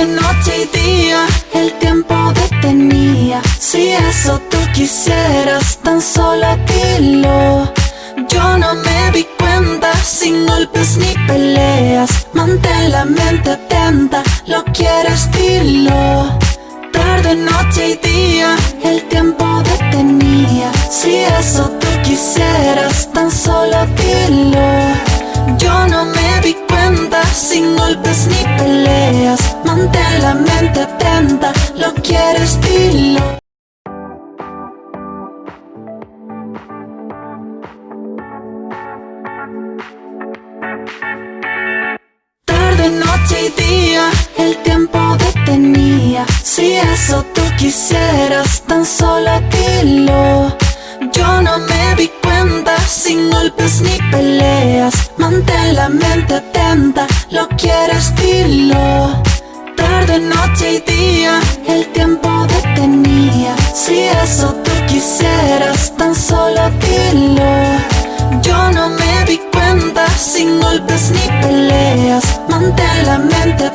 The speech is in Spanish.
Tarde, noche y día, el tiempo detenía. Si eso tú quisieras, tan solo dilo. Yo no me di cuenta, sin golpes ni peleas. Mantén la mente atenta, lo quieres dilo. Tarde, noche y día, el tiempo detenía. Si eso tú quisieras, tan solo dilo. Yo no me di cuenta, sin golpes ni peleas Mantén la mente atenta, lo quieres dilo. Tarde, noche y día, el tiempo detenía. Si eso tú quisieras, tan solo dilo. Yo no me di cuenta, sin golpes ni peleas. Mantén la mente atenta, lo quieres dilo Tarde, noche y día, el tiempo detenía. Si eso tú quisieras, tan solo dilo. Yo no me di cuenta, sin golpes ni peleas. Mantén la mente